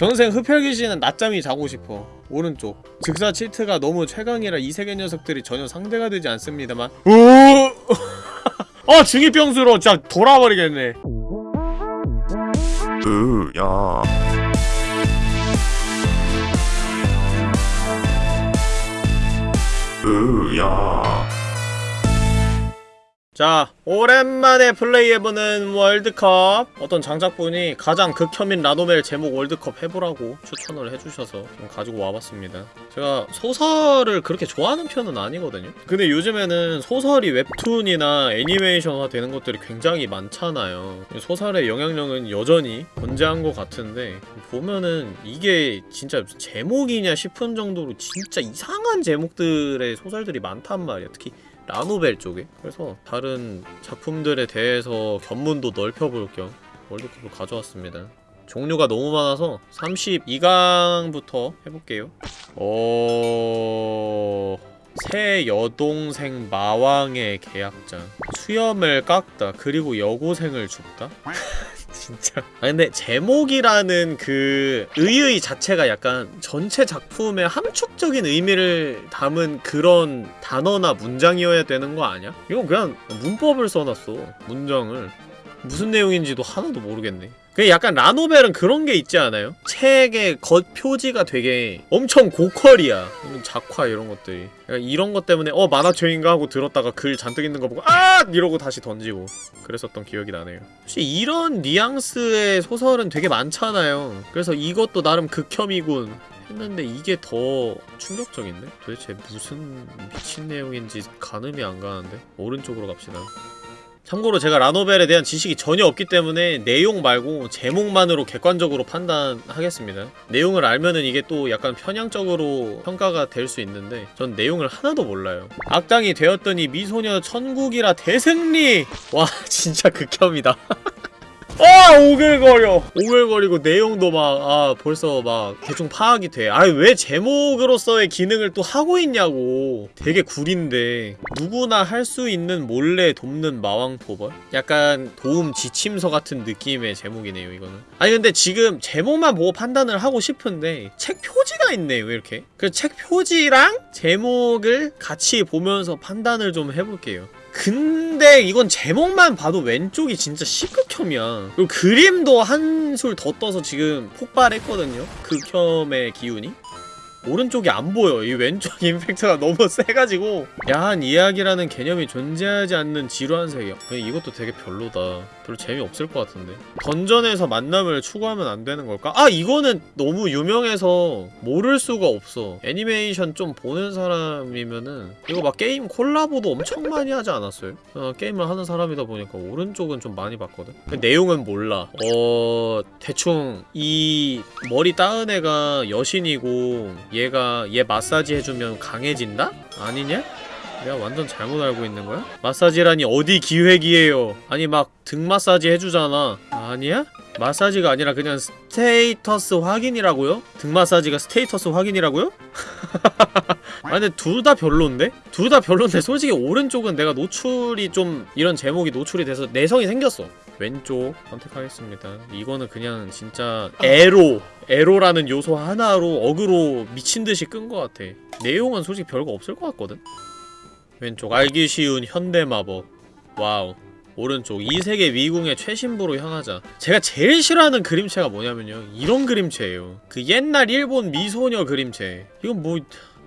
전생 흡혈귀신은 낮잠이 자고 싶어. 오른쪽. 즉사 치트가 너무 최강이라 이 세계 녀석들이 전혀 상대가 되지 않습니다만. 오! 아 중이병수로 진짜 돌아버리겠네. 으야. 으야 자 오랜만에 플레이해보는 월드컵. 어떤 장작분이 가장 극혐인 라노멜 제목 월드컵 해보라고 추천을 해주셔서 좀 가지고 와봤습니다. 제가 소설을 그렇게 좋아하는 편은 아니거든요. 근데 요즘에는 소설이 웹툰이나 애니메이션화 되는 것들이 굉장히 많잖아요. 소설의 영향력은 여전히 건재한 것 같은데 보면은 이게 진짜 제목이냐 싶은 정도로 진짜 이상한 제목들의 소설들이 많단 말이야. 특히 라노벨 쪽에? 그래서 다른 작품들에 대해서 견문도 넓혀볼 겸 월드컵을 가져왔습니다. 종류가 너무 많아서 32강부터 해볼게요. 어... 새 여동생 마왕의 계약장 수염을 깎다. 그리고 여고생을 줍다? 진짜. 아 근데 제목이라는 그 의의 자체가 약간 전체 작품의 함축적인 의미를 담은 그런 단어나 문장이어야 되는 거 아니야? 이건 그냥 문법을 써놨어 문장을. 무슨 내용인지도 하나도 모르겠네 그 약간 라노벨은 그런 게 있지 않아요? 책의 겉 표지가 되게 엄청 고퀄이야 작화 이런 것들이 이런 것 때문에 어 만화책인가 하고 들었다가 글 잔뜩 있는 거 보고 아! 이러고 다시 던지고 그랬었던 기억이 나네요 혹시 이런 뉘앙스의 소설은 되게 많잖아요 그래서 이것도 나름 극혐이군 했는데 이게 더 충격적인데? 도대체 무슨 미친 내용인지 가늠이 안 가는데? 오른쪽으로 갑시다 참고로 제가 라노벨에 대한 지식이 전혀 없기 때문에 내용 말고 제목만으로 객관적으로 판단하겠습니다. 내용을 알면은 이게 또 약간 편향적으로 평가가 될 수 있는데 전 내용을 하나도 몰라요. 악당이 되었더니 미소녀 천국이라 대승리! 와 진짜 극혐이다 아 오글거려. 오글거리고 내용도 막 아 벌써 막 대충 파악이 돼. 아니 왜 제목으로서의 기능을 또 하고 있냐고. 되게 구린데. 누구나 할 수 있는 몰래 돕는 마왕 토벌? 약간 도움 지침서 같은 느낌의 제목이네요 이거는. 아니 근데 지금 제목만 보고 판단을 하고 싶은데 책 표지가 있네요 이렇게? 그 책 표지랑 제목을 같이 보면서 판단을 좀 해볼게요 근데 이건 제목만 봐도 왼쪽이 진짜 시극혐이야 그리고 그림도 한술 더 떠서 지금 폭발했거든요 극혐의 기운이 오른쪽이 안 보여. 이 왼쪽 임팩트가 너무 세가지고 야한 이야기라는 개념이 존재하지 않는 지루한 세계. 이것도 되게 별로다. 별로 재미없을 것 같은데. 던전에서 만남을 추구하면 안 되는 걸까? 아 이거는 너무 유명해서 모를 수가 없어. 애니메이션 좀 보는 사람이면은 이거 막 게임 콜라보도 엄청 많이 하지 않았어요? 어, 게임을 하는 사람이다 보니까 오른쪽은 좀 많이 봤거든? 근데 내용은 몰라. 어... 대충 이 머리 따은 애가 여신이고 얘가 얘 마사지 해주면 강해진다? 아니냐? 내가 완전 잘못 알고 있는 거야? 마사지라니 어디 기획이에요 아니 막 등 마사지 해주잖아 아니야? 마사지가 아니라 그냥 status 확인이라고요? 등 마사지가 status 확인이라고요? 아 근데 둘 다 별론데? 둘 다 별론데 솔직히 오른쪽은 내가 노출이 좀 이런 제목이 노출이 돼서 내성이 생겼어 왼쪽 선택하겠습니다 이거는 그냥 진짜 에로 에로라는 요소 하나로 어그로 미친듯이 끈 것 같아 내용은 솔직히 별거 없을 것 같거든? 왼쪽 알기 쉬운 현대마법. 와우. 오른쪽 이 세계 미궁의 최심부로 향하자. 제가 제일 싫어하는 그림체가 뭐냐면요. 이런 그림체예요. 그 옛날 일본 미소녀 그림체. 이건 뭐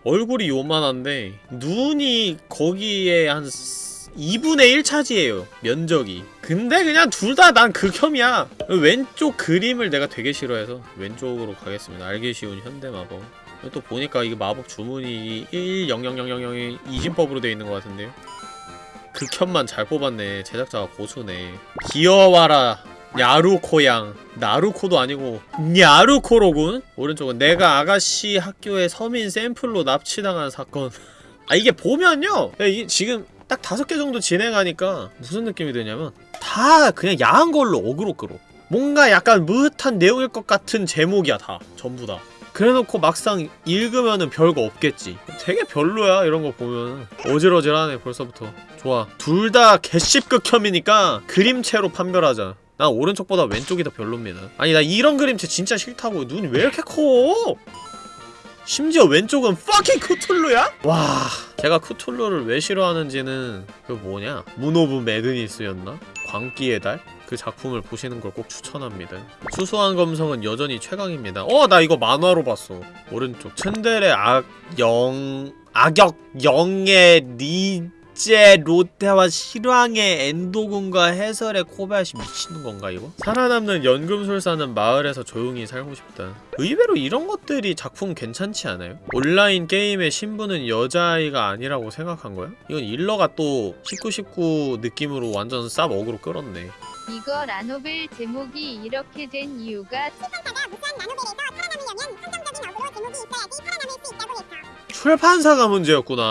얼굴이 요만한데 눈이 거기에 한 2분의 1 차지해요. 면적이. 근데 그냥 둘 다 난 극혐이야. 왼쪽 그림을 내가 되게 싫어해서 왼쪽으로 가겠습니다. 알기 쉬운 현대마법 또 보니까 이게 마법 주문이 1000000이 이진법으로 되어 있는 것 같은데요? 극혐만 잘 뽑았네. 제작자가 고수네. 귀여워라 야루코양. 나루코도 아니고 냐루코로군? 오른쪽은 내가 아가씨 학교의 서민 샘플로 납치당한 사건. 아 이게 보면요. 이게 지금 딱 다섯 개 정도 진행하니까 무슨 느낌이 드냐면 다 그냥 야한 걸로 어그로 끌어. 뭔가 약간 무릇한 내용일 것 같은 제목이야 다. 전부 다 그래놓고 막상 읽으면은 별거 없겠지. 되게 별로야 이런 거 보면. 어질어질하네 벌써부터. 좋아. 둘 다 개씹극혐이니까 그림체로 판별하자. 난 오른쪽보다 왼쪽이 더 별로입니다. 아니 나 이런 그림체 진짜 싫다고. 눈이 왜 이렇게 커? 심지어 왼쪽은 fucking 쿠툴루야? 와 제가 쿠툴루를 왜 싫어하는지는 그 뭐냐? Moon of Madness였나? 광기의 달? 그 작품을 보시는 걸 꼭 추천합니다 수수한 감성은 여전히 최강입니다 어 나 이거 만화로 봤어 오른쪽 츤데레 악영 악역 영애 리젤로테와 실황의 엔도군과 해설의 코바야시 미치는 건가 이거? 살아남는 연금술사는 마을에서 조용히 살고 싶다 의외로 이런 것들이 작품 괜찮지 않아요? 온라인 게임의 신부는 여자아이가 아니라고 생각한 거야? 이건 일러가 또 1919 느낌으로 완전 쌉 어그로 끌었네 이거 라노벨 제목이 이렇게 된 이유가 출판사가 문제였구나.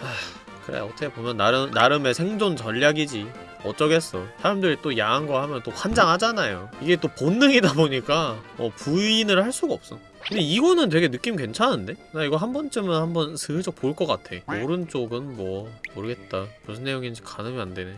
하, 그래 어떻게 보면 나름 나름의 생존 전략이지. 어쩌겠어. 사람들이 또 야한 거 하면 또 환장하잖아요. 이게 또 본능이다 보니까 어, 부인을 할 수가 없어. 근데 이거는 되게 느낌 괜찮은데? 나 이거 한 번쯤은 한번 슬쩍 볼 것 같아. 오른쪽은 뭐 모르겠다. 무슨 내용인지 가늠이 안 되네.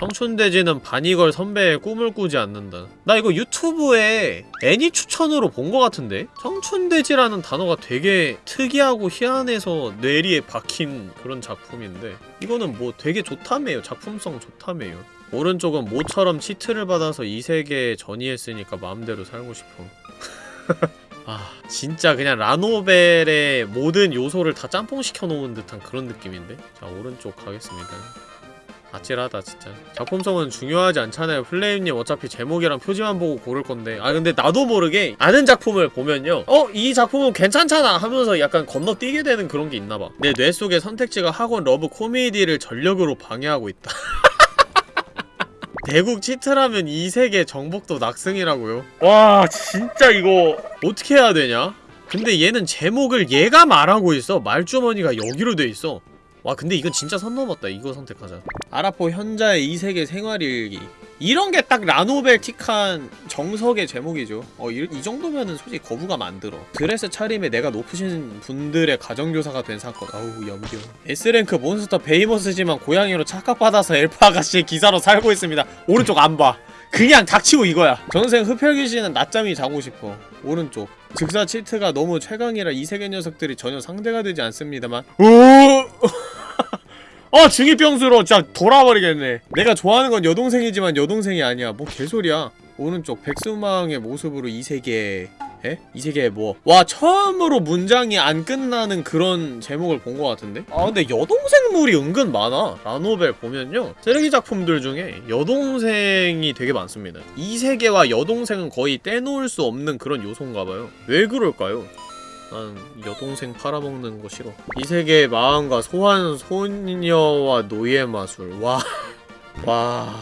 청춘돼지는 바니걸 선배의 꿈을 꾸지 않는다. 나 이거 유튜브에 애니 추천으로 본 것 같은데? 청춘돼지라는 단어가 되게 특이하고 희한해서 뇌리에 박힌 그런 작품인데 이거는 뭐 되게 좋다며요. 작품성 좋다며요. 오른쪽은 모처럼 치트를 받아서 이 세계에 전이했으니까 마음대로 살고 싶어. 아 진짜 그냥 라노벨의 모든 요소를 다 짬뽕시켜 놓은 듯한 그런 느낌인데? 자 오른쪽 가겠습니다. 아찔하다 진짜. 작품성은 중요하지 않잖아요. 플레임님 어차피 제목이랑 표지만 보고 고를 건데. 아 근데 나도 모르게 아는 작품을 보면요. 어? 이 작품은 괜찮잖아 하면서 약간 건너뛰게 되는 그런 게 있나봐. 내 뇌 속의 선택지가 학원 love 코미디를 전력으로 방해하고 있다. 대국 cheat라면 이 세계 정복도 낙승이라고요. 와 진짜 이거 어떻게 해야 되냐? 근데 얘는 제목을 얘가 말하고 있어. 말주머니가 여기로 돼 있어 와 근데 이건 진짜 선 넘었다. 이거 선택하자. 아라포 현자의 이 세계 생활일기. 이런 게 딱 라노벨틱한 정석의 제목이죠. 어, 이, 이 정도면은 솔직히 거부감 안 들어. 드레스 차림의 내가 높으신 분들의 가정교사가 된 사건. 아우 염려. S랭크 몬스터 베히모스지만 고양이로 착각받아서 엘프 아가씨의 기사로 살고 있습니다. 오른쪽 안봐 그냥 닥치고 이거야. 전생 흡혈귀 씨는 낮잠이 자고 싶어. 오른쪽. 즉사 cheat가 너무 최강이라 이 세계 녀석들이 전혀 상대가 되지 않습니다만. 오! 아 중이병수로 진짜 돌아버리겠네. 내가 좋아하는 건 여동생이지만 여동생이 아니야. 뭐 개소리야. 오른쪽 백수망의 모습으로 이 세계에 에? 이 세계에 뭐? 와 처음으로 문장이 안 끝나는 그런 제목을 본 것 같은데? 아 근데 여동생물이 은근 많아. 라노벨 보면요. 쓰레기 작품들 중에 여동생이 되게 많습니다. 이 세계와 여동생은 거의 떼놓을 수 없는 그런 요소인가봐요. 왜 그럴까요? 난 여동생 팔아먹는 거 싫어. 이 세계의 마음과 소환 소녀와 노예 마술. 와... 와...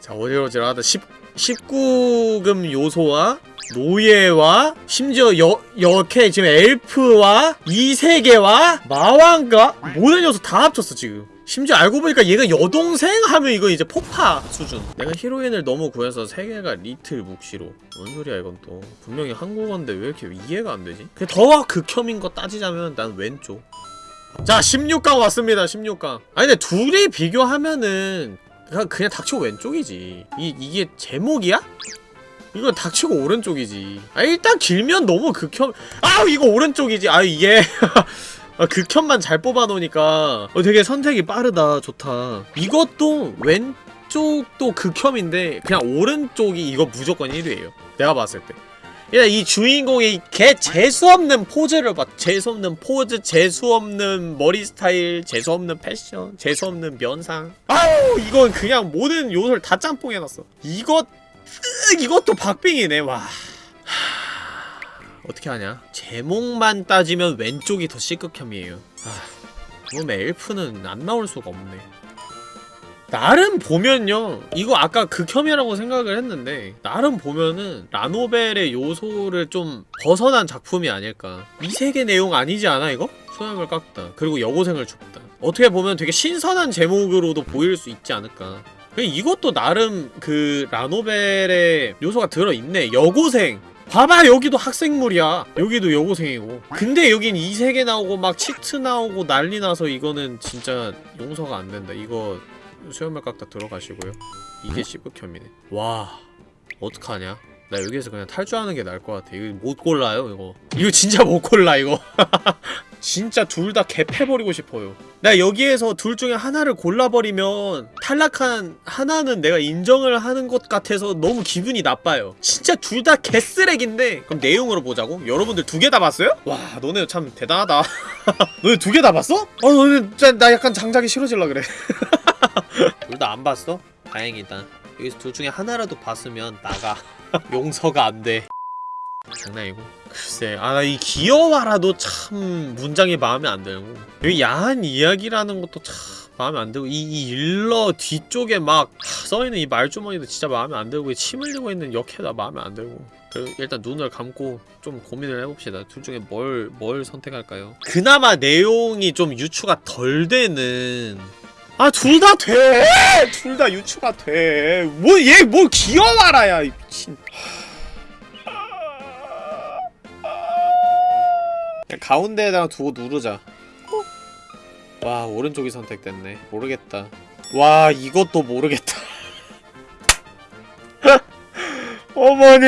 자 어지러지하다. 10, 19금 요소와 노예와 심지어 여, 여캐 지금 엘프와 이 세계와 마왕과 모든 요소 다 합쳤어 지금. 심지어 알고 보니까 얘가 여동생 하면 이거 이제 폭파 수준. 내가 히로인을 너무 구해서 세계가 리틀 묵시로. 뭔 소리야 이건 또. 분명히 한국어인데 왜 이렇게 이해가 안 되지? 그더 극혐인 거 따지자면 난 왼쪽. 자 16강 왔습니다 16강. 아니 근데 둘이 비교하면은 그냥, 그냥 닥치고 왼쪽이지. 이, 이게 제목이야? 이건 닥치고 오른쪽이지. 아 일단 길면 너무 극혐 아 이거 오른쪽이지. 아 이게. 아, 극혐만 잘 뽑아놓으니까. 어, 되게 선택이 빠르다. 좋다. 이것도 왼쪽도 극혐인데 그냥 오른쪽이 이거 무조건 1위에요. 내가 봤을 때 이 주인공의 개 재수없는 포즈를 봐 재수없는 포즈 재수없는 머리 스타일 재수없는 패션 재수없는 면상. 아우 이건 그냥 모든 요소를 다 짬뽕 해놨어. 이것 으, 이것도 박빙이네 와. 하... 어떻게 하냐? 제목만 따지면 왼쪽이 더 C극혐이에요. 아... 그럼 엘프는 안 나올 수가 없네 나름 보면요 이거 아까 극혐이라고 생각을 했는데 나름 보면은 라노벨의 요소를 좀 벗어난 작품이 아닐까. 이 세계 내용 아니지 않아 이거? 소양을 깎다. 그리고 여고생을 죽다. 어떻게 보면 되게 신선한 제목으로도 보일 수 있지 않을까. 이것도 나름 그 라노벨의 요소가 들어있네. 여고생. 봐봐 여기도 학생물이야. 여기도 여고생이고. 근데 여긴 이 세계 나오고 막 치트 나오고 난리 나서 이거는 진짜 용서가 안 된다. 이거 수염을 깎다 들어가시고요. 이게 시브캠이네. 와 어떡하냐? 나 여기에서 그냥 탈주하는 게 나을 것 같아. 이거 못 골라요 이거. 이거 진짜 못 골라 이거. 진짜 둘 다 개패버리고 싶어요. 나 여기에서 둘 중에 하나를 골라버리면 탈락한 하나는 내가 인정을 하는 것 같아서 너무 기분이 나빠요. 진짜 둘 다 개쓰레기인데? 그럼 내용으로 보자고? 여러분들 두 개 다 봤어요? 와 너네 참 대단하다. 너네 두 개 다 봤어? 어 너네 진짜 나 약간 장작이 싫어질라 그래 둘 다 안 봤어? 다행이다. 여기서 둘 중에 하나라도 봤으면 나가. 용서가 안돼. 장난이고. 글쎄 아 나 이 귀여워라도 참 문장이 마음에 안 들고. 여기 야한 이야기라는 것도 참 마음에 안 들고 이, 이 일러 뒤쪽에 막 하, 써있는 이 말주머니도 진짜 마음에 안 들고 이침 흘리고 있는 역해다 마음에 안 들고 일단 눈을 감고 좀 고민을 해봅시다. 둘 중에 뭘, 뭘 선택할까요? 그나마 내용이 좀 유추가 덜 되는 아 둘 다 돼! 둘 다 유추가 돼! 뭐얘뭘 귀여워라야 이 미친. 그냥 가운데에다가 두고 누르자. 와 오른쪽이 선택됐네. 모르겠다. 와 이것도 모르겠다. 어머니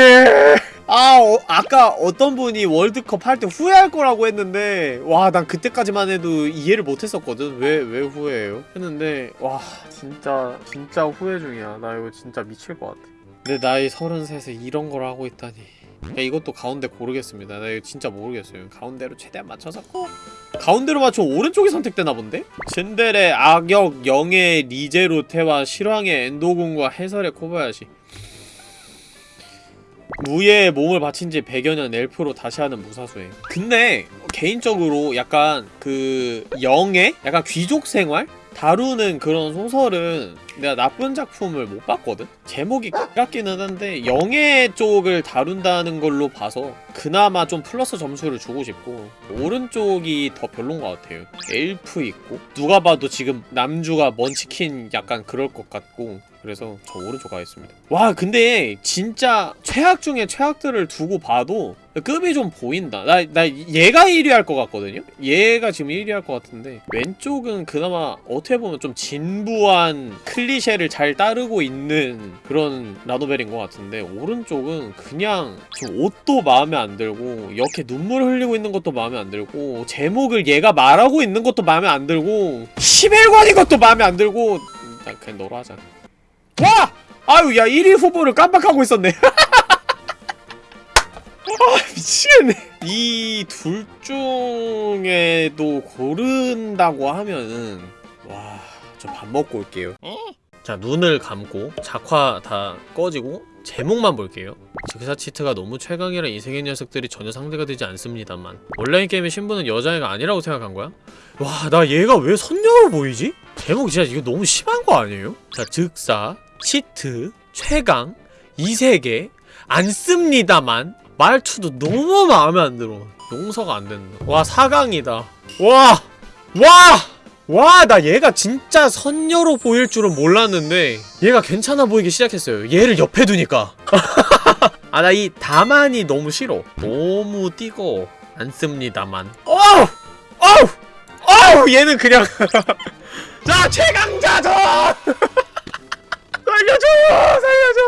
아 어, 아까 어떤 분이 월드컵 할 때 후회할 거라고 했는데 와 난 그때까지만 해도 이해를 못했었거든. 왜 왜 후회해요? 했는데 와 진짜 진짜 후회 중이야. 나 이거 진짜 미칠 것 같아. 내 나이 33에 이런 걸 하고 있다니. 야, 이것도 가운데 고르겠습니다. 나 이거 진짜 모르겠어요. 가운데로 최대한 맞춰서. 꼭 가운데로 맞춰 오른쪽이 선택되나 본데? 츤데레, 악역, 영의 리제로 테와 실황의 엔도군과 해설의 코바야시 무예에 몸을 바친 지 100여 년 엘프로 다시 하는 무사수행 근데 개인적으로 약간 그 영의 약간 귀족 생활? 다루는 그런 소설은 내가 나쁜 작품을 못 봤거든? 제목이 같기는 한데 영예 쪽을 다룬다는 걸로 봐서 그나마 좀 플러스 점수를 주고 싶고 오른쪽이 더 별론 것 같아요 엘프 있고 누가 봐도 지금 남주가 먼치킨 약간 그럴 것 같고 그래서 저 오른쪽 가겠습니다. 와 근데 진짜 최악 중에 최악들을 두고 봐도 급이 좀 보인다. 나, 나 얘가 1위 할 것 같거든요? 얘가 지금 1위 할 것 같은데 왼쪽은 그나마 어떻게 보면 좀 진부한 클리셰를 잘 따르고 있는 그런 라노벨인 것 같은데 오른쪽은 그냥 지금 옷도 마음에 안 들고 이렇게 눈물 흘리고 있는 것도 마음에 안 들고 제목을 얘가 말하고 있는 것도 마음에 안 들고 11관인 것도 마음에 안 들고 나 그냥 너로 하자 와! 아유 야 1위 후보를 깜빡하고 있었네. 아 미치겠네. 이 둘 중에도 고른다고 하면은 와좀밥 먹고 올게요 자 눈을 감고 작화 다 꺼지고 제목만 볼게요 즉사 치트가 너무 최강이라 이세계 녀석들이 전혀 상대가 되지 않습니다만 온라인 게임의 신부는 여자애가 아니라고 생각한 거야? 와 나 얘가 왜 선녀로 보이지? 제목 진짜 이거 너무 심한 거 아니에요? 자 즉사 치트 최강 이세계 안 씁니다만 말투도 너무 마음에 안 들어 용서가 안 된다 와 4강이다 와! 와! 와, 나 얘가 진짜 선녀로 보일 줄은 몰랐는데 얘가 괜찮아 보이기 시작했어요. 얘를 옆에 두니까. 아, 나 이 다만이 너무 싫어. 너무 띄고 안 씁니다만. 어우! 어우! 어우! 얘는 그냥 자, 최강자전! 살려줘! 살려줘!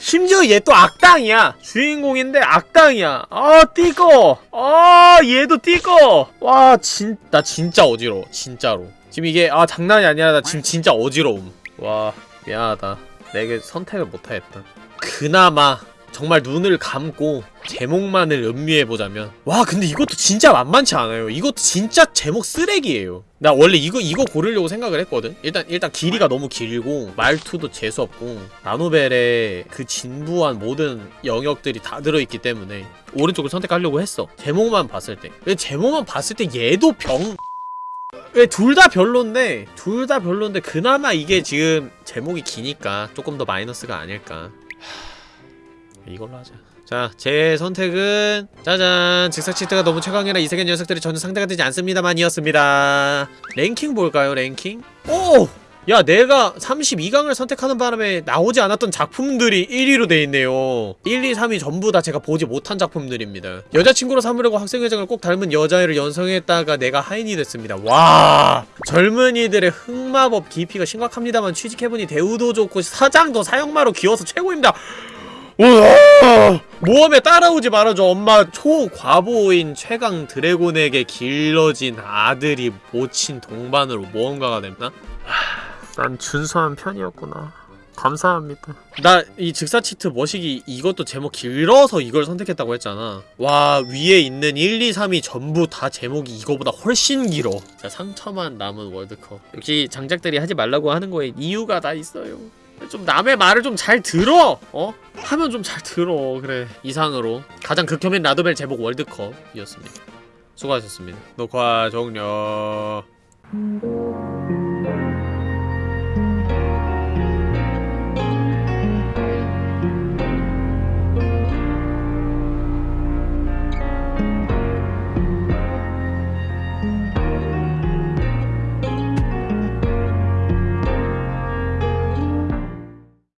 심지어 얘 또 악당이야. 주인공인데 악당이야. 아 띠꺼. 아 얘도 띠꺼. 와 진, 나 진짜 어지러워 진짜로. 지금 이게 아 장난이 아니라 나 지금 진짜 어지러움. 와 미안하다. 내게 선택을 못하겠다. 그나마 정말 눈을 감고 제목만을 음미해보자면 와 근데 이것도 진짜 만만치 않아요. 이것도 진짜 제목 쓰레기예요. 나 원래 이거 이거 고르려고 생각을 했거든? 일단 일단 길이가 너무 길고 말투도 재수없고 나노벨의 그 진부한 모든 영역들이 다 들어있기 때문에 오른쪽을 선택하려고 했어. 제목만 봤을 때. 근데 제목만 봤을 때 얘도 병 왜둘다 별론데 둘 다 별론데 그나마 이게 지금 제목이 기니까 조금 더 마이너스가 아닐까 이걸로 하자. 자, 제 선택은 짜잔. 직사치트가 너무 최강이라 이세계 녀석들이 전혀 상대가 되지 않습니다만이었습니다. 랭킹 볼까요 랭킹? 오! 야 내가 32강을 선택하는 바람에 나오지 않았던 작품들이 1위로 돼 있네요. 1, 2, 3위 전부 다 제가 보지 못한 작품들입니다. 여자친구로 삼으려고 학생회장을 꼭 닮은 여자애를 연성했다가 내가 하인이 됐습니다. 와! 젊은이들의 흑마법 깊이가 심각합니다만 취직해보니 대우도 좋고 사장도 사형마로 귀여워서 최고입니다 우와! 모험에 따라오지 말아줘 엄마. 초과보인 최강 드래곤에게 길러진 아들이 모친 동반으로 모험가가 됐나? 난 준수한 편이었구나. 감사합니다. 나 이 즉사치트 머시기 이것도 제목 길어서 이걸 선택했다고 했잖아. 와 위에 있는 1, 2, 3이 전부 다 제목이 이거보다 훨씬 길어. 자 상처만 남은 월드컵. 역시 장작들이 하지 말라고 하는 거에 이유가 다 있어요 좀 남의 말을 좀 잘 들어. 어? 하면 좀 잘 들어. 그래. 이상으로. 가장 극혐인 라도벨 제목 월드컵이었습니다. 수고하셨습니다. 녹화 종료